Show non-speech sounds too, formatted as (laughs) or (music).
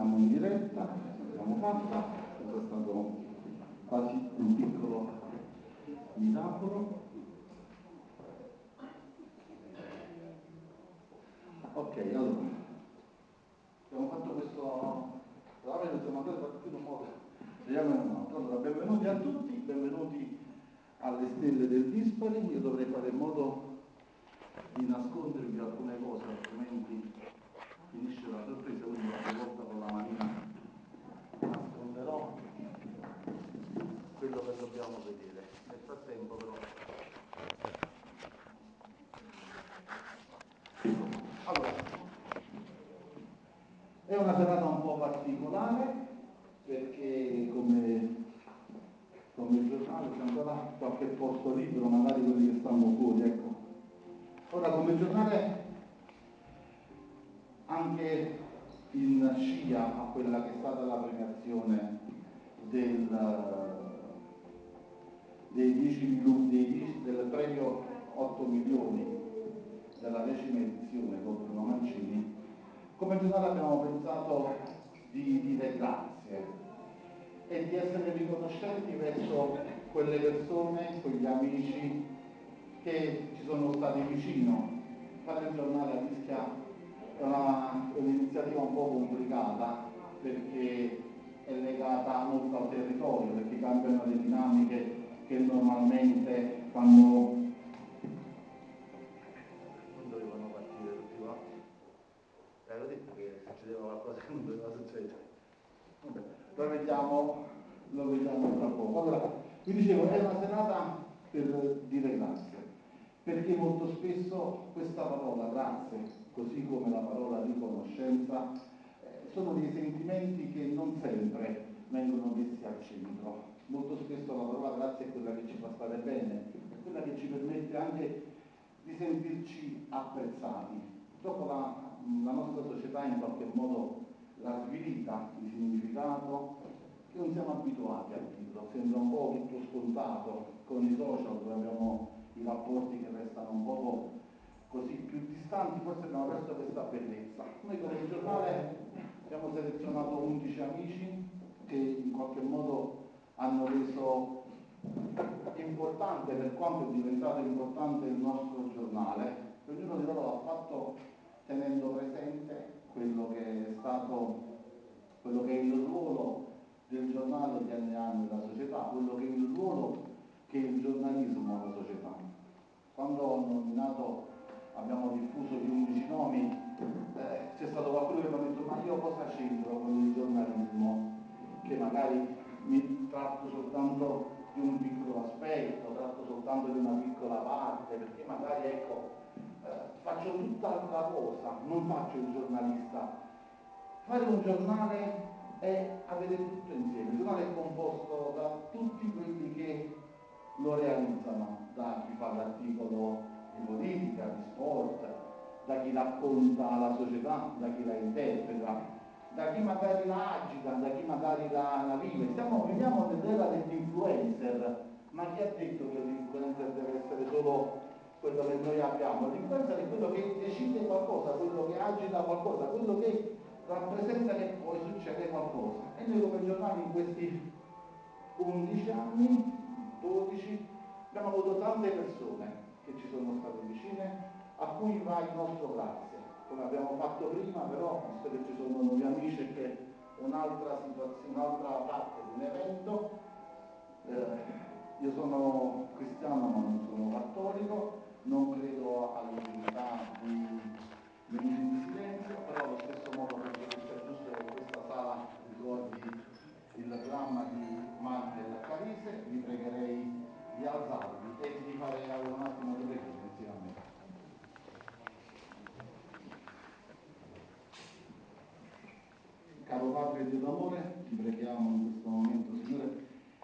siamo in diretta, l'abbiamo fatta, questo è stato quasi un piccolo miracolo. Ok, allora, abbiamo fatto questo lavoro, siamo andati a in un modo, vediamo in un altro. Allora, benvenuti a tutti, benvenuti alle stelle del Dispari, io dovrei fare in modo di nascondervi alcune cose, altrimenti finisce la sorpresa, quindi qualche volta con la manina nasconderò quello che dobbiamo vedere. Nel frattempo però... Allora, è una serata un po' particolare perché come, come giornale c'è ancora qualche posto libero, magari quelli che stanno fuori, ecco. Ora come giornale anche in scia a quella che è stata la premiazione del, dei 10, dei, del premio 8 milioni della decima edizione con Bruno Mancini, come giornale abbiamo pensato di dire grazie e di essere riconoscenti verso quelle persone, quegli amici che ci sono stati vicino. Fare il giornale a una, è un'iniziativa un po' complicata perché è legata molto al territorio, perché cambiano le dinamiche che normalmente fanno non dovevano partire tutti qua. L'avevo detto che succedeva qualcosa (laughs) che non doveva succedere. Lo vediamo, lo vediamo tra poco. Allora, vi dicevo, è una serata per dire grazie, perché molto spesso questa parola grazie così come la parola riconoscenza, eh, sono dei sentimenti che non sempre vengono messi al centro. Molto spesso la parola grazia è quella che ci fa stare bene, è quella che ci permette anche di sentirci apprezzati. Dopo la, la nostra società in qualche modo l'ha svilita di significato che non siamo abituati a dirlo, sembra un po' tutto scontato con i social dove abbiamo i rapporti che restano un po' così più distanti, forse abbiamo perso questa bellezza. Noi come giornale abbiamo selezionato 11 amici che in qualche modo hanno reso importante per quanto è diventato importante il nostro giornale. Ognuno di loro l'ha fatto tenendo presente quello che è stato, quello che è il ruolo del giornale negli anni anni della società, quello che è il ruolo che il giornalismo ha alla società. Quando ho nominato abbiamo diffuso gli 11 nomi, eh, c'è stato qualcuno che mi ha detto ma io cosa c'entro con il giornalismo? Che magari mi tratto soltanto di un piccolo aspetto, tratto soltanto di una piccola parte, perché magari ecco, eh, faccio tutt'altra cosa, non faccio il giornalista. Fare un giornale è avere tutto insieme, il giornale è composto da tutti quelli che lo realizzano, da chi fa l'articolo di politica, di sport, da chi racconta la società, da chi la interpreta, da chi magari la agita, da chi magari la, la vive. Stiamo, viviamo nell'era dell'influencer, ma chi ha detto che l'influencer deve essere solo quello che noi abbiamo? L'influencer è quello che decide qualcosa, quello che agita qualcosa, quello che rappresenta che poi succede qualcosa. E noi come giornali in questi 11 anni, 12, abbiamo avuto tante persone che ci sono state vicine, a cui va il nostro grazie. Come abbiamo fatto prima, però, visto che ci sono nuovi un'altra situazione, un'altra parte di un evento, eh, io sono cristiano ma non sono cattolico, non credo all'utilità di venire in silenzio, però allo stesso modo penso che sia giusto che questa sala ricordi il dramma di Mantel Carise, vi pregherei di alzarvi e di fare un attimo di preghiera Padre e Dio d'amore, ti preghiamo in questo momento, Signore,